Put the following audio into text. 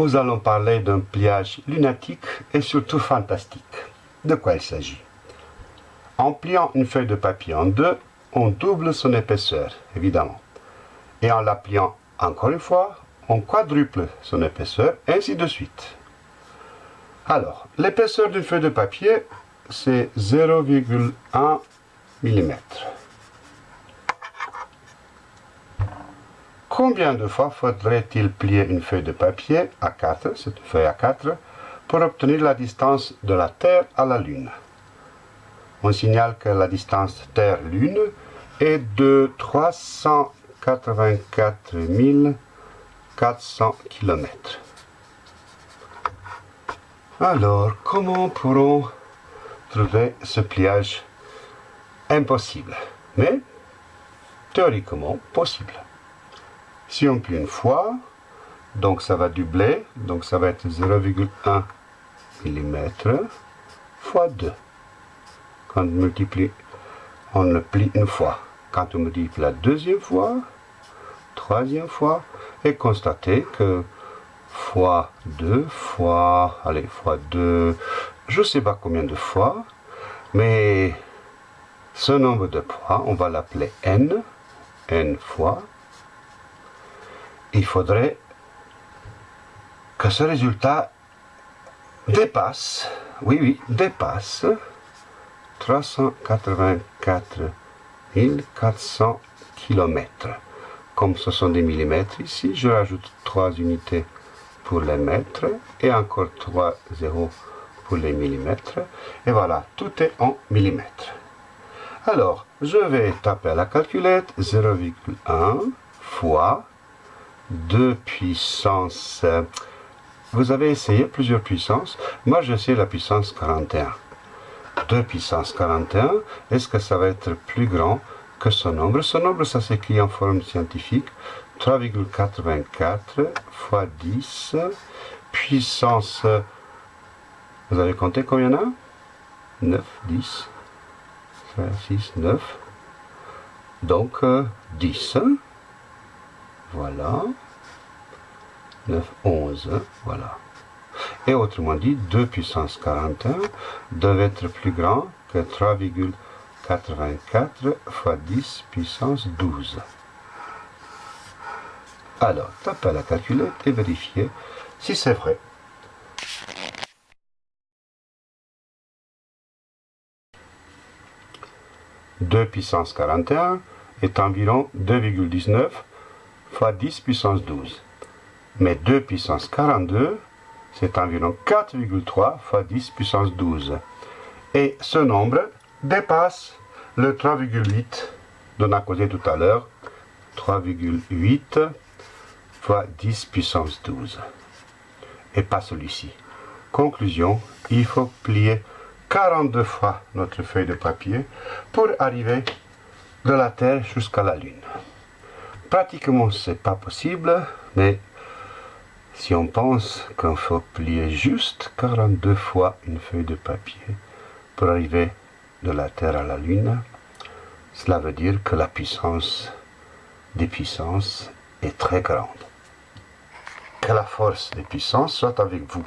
nous allons parler d'un pliage lunatique et surtout fantastique. De quoi il s'agit? En pliant une feuille de papier en deux, on double son épaisseur, évidemment. Et en la pliant encore une fois, on quadruple son épaisseur, ainsi de suite. Alors, l'épaisseur d'une feuille de papier, c'est 0,1 mm. Combien de fois faudrait-il plier une feuille de papier à 4, cette feuille à 4, pour obtenir la distance de la Terre à la Lune? On signale que la distance Terre-Lune est de 384 400 km. Alors, comment pourrons trouver ce pliage impossible, mais théoriquement possible Si on plie une fois, donc ça va doubler, donc ça va être 0,1 mm fois 2. Quand on multiplie, on le plie une fois. Quand on multiplie la deuxième fois, troisième fois, et constatez que fois 2 fois, allez, fois 2, je ne sais pas combien de fois, mais ce nombre de fois, on va l'appeler n, n fois. Il faudrait que ce résultat dépasse, oui, oui, dépasse 384 400 km. Comme ce sont des millimètres ici, je rajoute 3 unités pour les mètres et encore 3 zéros pour les millimètres. Et voilà, tout est en millimètres. Alors, je vais taper à la calculette 0,1 fois 2 puissance. Vous avez essayé plusieurs puissances. Moi, j'essaie la puissance 41. 2 puissance 41, est-ce que ça va être plus grand que ce nombre? Ce nombre, ça s'écrit en forme scientifique. 3,84 fois 10 puissance, vous avez compté combien il y en a? 9, 10, 6, 9, donc 10, euh, voilà, 9, 11, voilà. Et autrement dit, 2 puissance 41 devait être plus grand que 3,84 fois 10 puissance 12. Alors, tapez la calculette et vérifiez si c'est vrai. « 2 puissance 41 est environ 2,19 fois 10 puissance 12. Mais 2 puissance 42, c'est environ 4,3 fois 10 puissance 12. Et ce nombre dépasse le 3,8 dont on a causé tout à l'heure. 3,8 fois 10 puissance 12. Et pas celui-ci. Conclusion, il faut plier 42 fois notre feuille de papier pour arriver de la Terre jusqu'à la Lune. Pratiquement, c'est pas possible, mais si on pense qu'il faut plier juste 42 fois une feuille de papier pour arriver de la Terre à la Lune, cela veut dire que la puissance des puissances est très grande. Que la force des puissances soit avec vous.